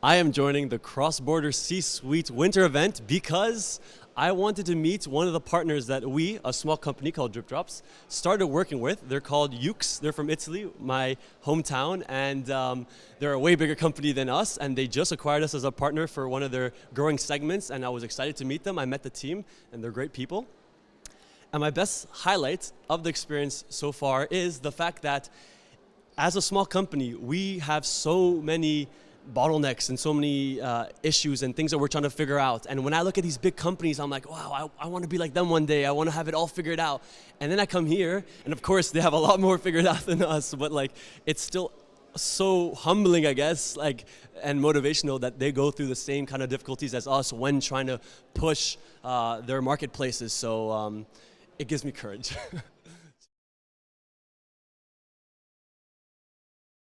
I am joining the Cross Border C-Suite winter event because I wanted to meet one of the partners that we, a small company called Drip Drops, started working with. They're called Yoox. They're from Italy, my hometown, and um, they're a way bigger company than us, and they just acquired us as a partner for one of their growing segments, and I was excited to meet them. I met the team, and they're great people. And my best highlight of the experience so far is the fact that as a small company, we have so many bottlenecks and so many uh, issues and things that we're trying to figure out. And when I look at these big companies, I'm like, wow, I, I want to be like them one day. I want to have it all figured out. And then I come here, and of course, they have a lot more figured out than us, but like, it's still so humbling, I guess, like, and motivational that they go through the same kind of difficulties as us when trying to push uh, their marketplaces. So um, it gives me courage.